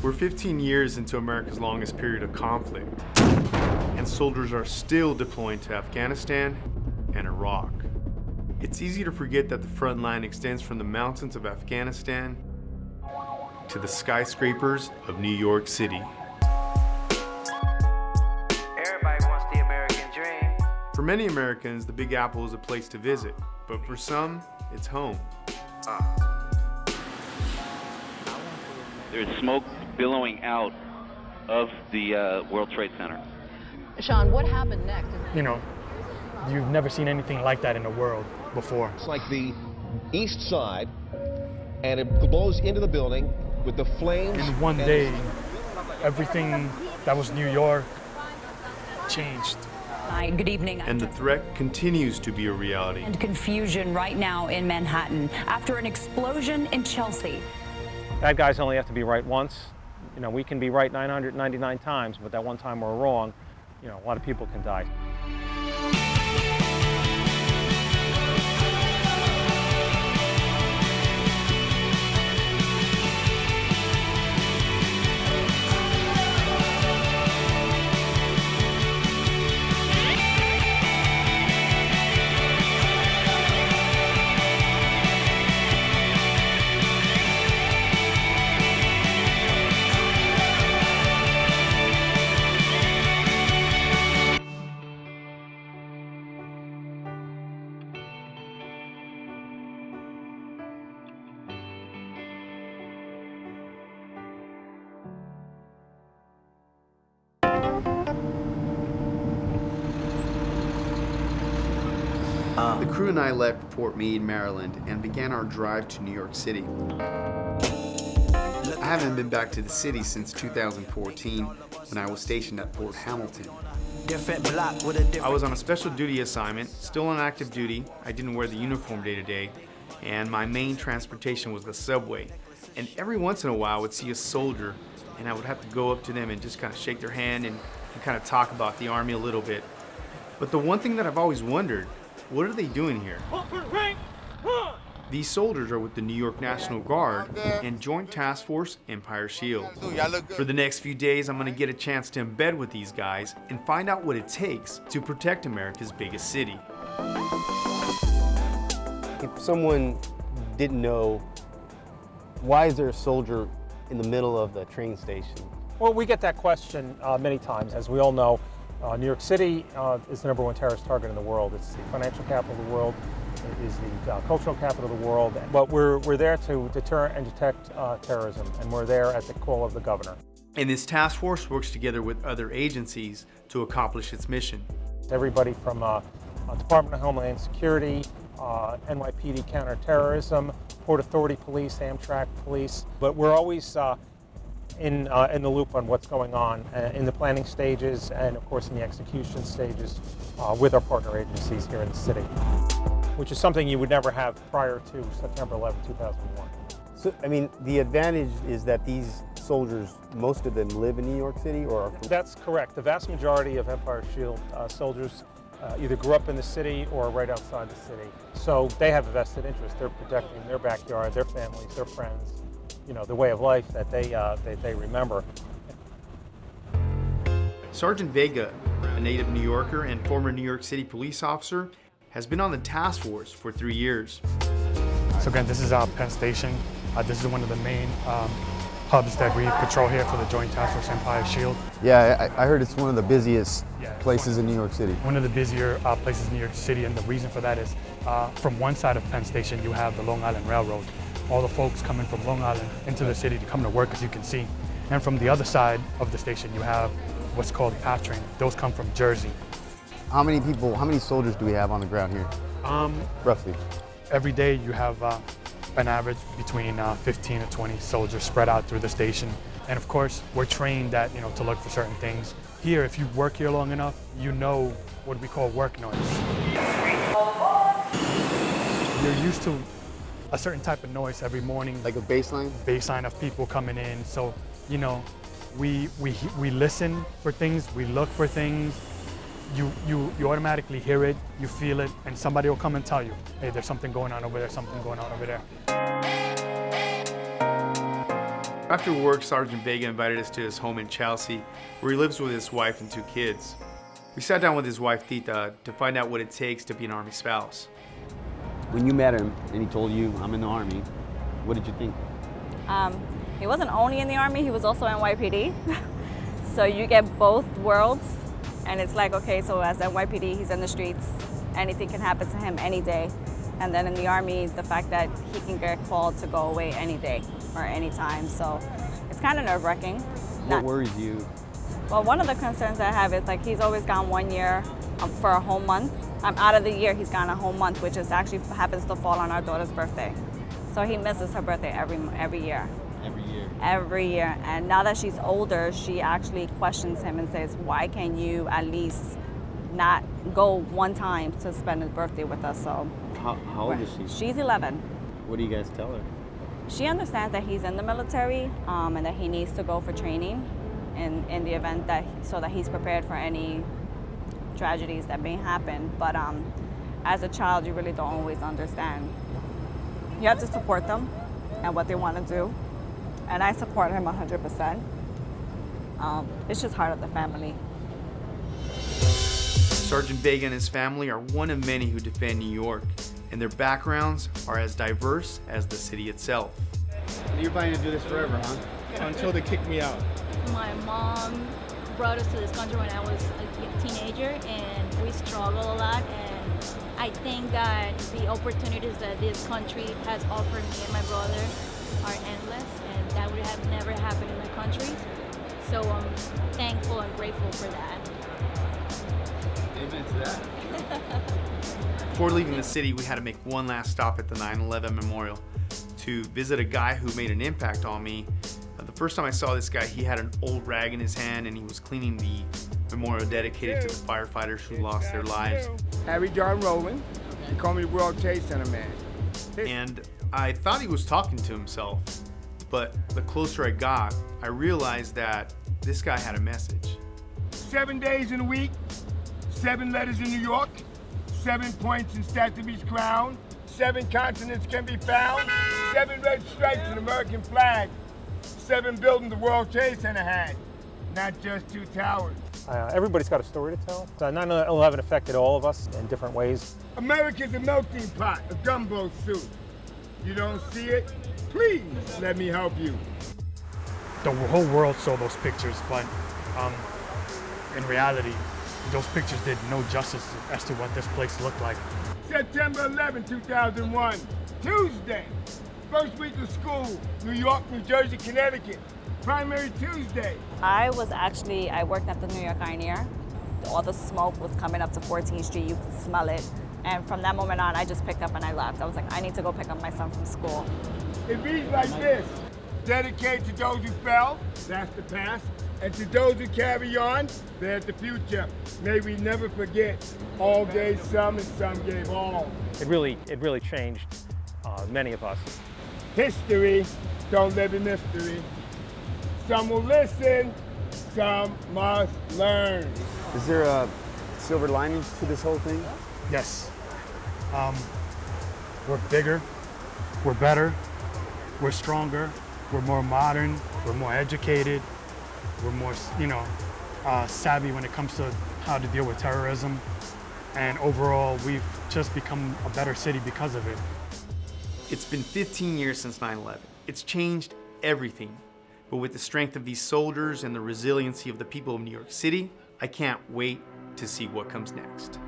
We're 15 years into America's longest period of conflict, and soldiers are still deploying to Afghanistan and Iraq. It's easy to forget that the front line extends from the mountains of Afghanistan to the skyscrapers of New York City. Everybody wants the American dream. For many Americans, the Big Apple is a place to visit, but for some, it's home. There's smoke billowing out of the uh, World Trade Center. Sean, what happened next? You know, you've never seen anything like that in the world before. It's like the east side, and it blows into the building with the flames. In one day, everything that was New York changed. Hi, good evening. And the threat continues to be a reality. And confusion right now in Manhattan after an explosion in Chelsea. Bad guys only have to be right once. You know, we can be right 999 times, but that one time we're wrong, you know, a lot of people can die. The crew and I left Fort Meade, Maryland, and began our drive to New York City. I haven't been back to the city since 2014 when I was stationed at Fort Hamilton. Different block with a different. I was on a special duty assignment, still on active duty. I didn't wear the uniform day to day, and my main transportation was the subway. And every once in a while, I would see a soldier, and I would have to go up to them and just kind of shake their hand and, and kind of talk about the Army a little bit. But the one thing that I've always wondered, what are they doing here? These soldiers are with the New York National Guard and Joint Task Force Empire Shield. For the next few days, I'm gonna get a chance to embed with these guys and find out what it takes to protect America's biggest city. If someone didn't know, why is there a soldier in the middle of the train station? Well, we get that question uh, many times. As we all know, uh, New York City uh, is the number one terrorist target in the world. It's the financial capital of the world. It is the uh, cultural capital of the world. But we're, we're there to deter and detect uh, terrorism, and we're there at the call of the governor. And this task force works together with other agencies to accomplish its mission. Everybody from uh, uh, Department of Homeland Security, uh, NYPD counterterrorism, Port Authority Police, Amtrak Police. But we're always uh, in, uh, in the loop on what's going on uh, in the planning stages and, of course, in the execution stages uh, with our partner agencies here in the city, which is something you would never have prior to September 11, 2001. So, I mean, the advantage is that these soldiers, most of them live in New York City or are That's correct. The vast majority of Empire Shield uh, soldiers uh, either grew up in the city or right outside the city. So they have a vested interest. They're protecting their backyard, their families, their friends, you know, the way of life that they, uh, they, they remember. Sergeant Vega, a native New Yorker and former New York City police officer, has been on the task force for three years. So again, this is our Penn Station. Uh, this is one of the main um, hubs that we patrol here for the Joint Task Force Empire Shield. Yeah, I, I heard it's one of the busiest Yeah, it's places in New York City. One of the busier uh, places in New York City, and the reason for that is uh, from one side of Penn Station, you have the Long Island Railroad. All the folks coming from Long Island into the city to come to work, as you can see. And from the other side of the station, you have what's called the PATH train. Those come from Jersey. How many people, how many soldiers do we have on the ground here, Um, roughly? every day you have uh, an average between uh, 15 to 20 soldiers spread out through the station. And of course, we're trained that, you know, to look for certain things. Here, if you work here long enough, you know what we call work noise. You're used to a certain type of noise every morning. Like a baseline? Baseline of people coming in. So, you know, we, we, we listen for things, we look for things, you, you, you automatically hear it, you feel it, and somebody will come and tell you, hey, there's something going on over there, something going on over there. After work, Sergeant Vega invited us to his home in Chelsea, where he lives with his wife and two kids. We sat down with his wife, Tita, to find out what it takes to be an Army spouse. When you met him and he told you, I'm in the Army, what did you think? Um, he wasn't only in the Army, he was also in NYPD. so you get both worlds, and it's like, okay, so as NYPD, he's in the streets, anything can happen to him any day. And then in the Army, the fact that he can get called to go away any day or any time. So it's kind of nerve wracking. What worries you? Well, one of the concerns I have is like he's always gone one year um, for a whole month. Um, out of the year, he's gone a whole month, which is actually happens to fall on our daughter's birthday. So he misses her birthday every every year. Every year. Every year. And now that she's older, she actually questions him and says, "Why can you at least not go one time to spend his birthday with us?" So How, how old is she? she's 11. What do you guys tell her? She understands that he's in the military um, and that he needs to go for training in, in the event that so that he's prepared for any tragedies that may happen. But um, as a child, you really don't always understand. You have to support them and what they want to do. And I support him 100%. Um, it's just hard on the family. Sergeant Vega and his family are one of many who defend New York, and their backgrounds are as diverse as the city itself. You're planning to do this forever, huh? Until they kick me out. My mom brought us to this country when I was a teenager, and we struggled a lot. And I think that the opportunities that this country has offered me and my brother are endless, and that would have never happened in the country. So I'm thankful and grateful for that. Amen to that. Before leaving the city, we had to make one last stop at the 9-11 memorial to visit a guy who made an impact on me. First time I saw this guy, he had an old rag in his hand and he was cleaning the memorial dedicated to the firefighters who lost their lives. Harry John Rowland. He called me the World Trade Center man. And I thought he was talking to himself, but the closer I got, I realized that this guy had a message. Seven days in a week, seven letters in New York, seven points in Statue's crown, seven continents can be found, seven red stripes in American flag, seven buildings the World Trade Center had, not just two towers. Uh, everybody's got a story to tell. Uh, 9/11 affected all of us in different ways. America's a melting pot, a gumbo soup. You don't see it? Please let me help you. The whole world saw those pictures, but um, in reality, those pictures did no justice as to what this place looked like. September 11, 2001, Tuesday. First week of school, New York, New Jersey, Connecticut. Primary Tuesday. I was actually, I worked at the New York Ioneer. All the smoke was coming up to 14th Street. You could smell it. And from that moment on, I just picked up and I left. I was like, I need to go pick up my son from school. It reads like this. Dedicated to those who fell, that's the past, and to those who carry on, there's the future. May we never forget, all gave some and some gave all. It really, it really changed uh, many of us. History, don't live in mystery. Some will listen, some must learn. Is there a silver lining to this whole thing? Yes. Um, we're bigger, we're better, we're stronger, we're more modern, we're more educated, we're more, you know, uh, savvy when it comes to how to deal with terrorism. And overall, we've just become a better city because of it. It's been 15 years since 9-11. It's changed everything. But with the strength of these soldiers and the resiliency of the people of New York City, I can't wait to see what comes next.